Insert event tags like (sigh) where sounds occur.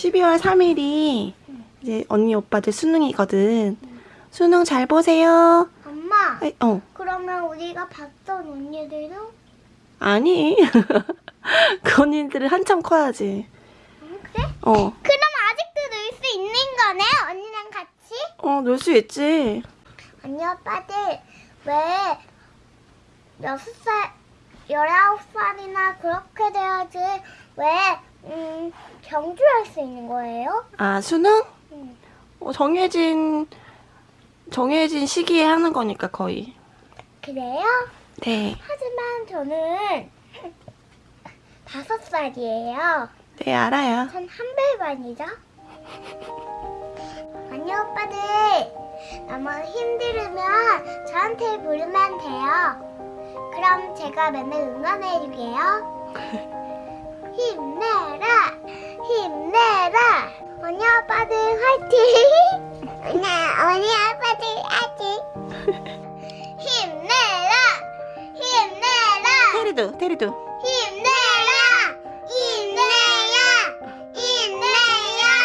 12월 3일이 이제 언니 오빠들 수능이거든. 수능 잘 보세요. 엄마, 아이, 어, 그러면 우리가 봤던 언니들도? 아니. (laughs) 그 언니들은 한참 커야지. 응, 그래? 어, 그럼 아직도 놀 수 있는 거네? 언니랑 같이? 어, 놀 수 있지. 언니 오빠들 왜 여섯 살, 열아홉 살이나 그렇게 돼야지 왜 음, 경주할 수 있는 거예요? 아, 수능? 응. 어, 정해진, 정해진 시기에 하는 거니까 거의. 그래요? 네. 하지만 저는 (laughs) 다섯 살이에요. 네, 알아요. 전 한별반이죠. 언니 오빠들 너무 힘들으면 저한테 부르면 돼요. 그럼 제가 맨날 응원해줄게요. (laughs) 언니 오빠들 화이팅! (laughs) 네, 언니 오빠들 화이팅! (laughs) 힘내라, 힘내라. 테리도, 테리도. 힘내라! 힘내야! 힘내야! 힘내야!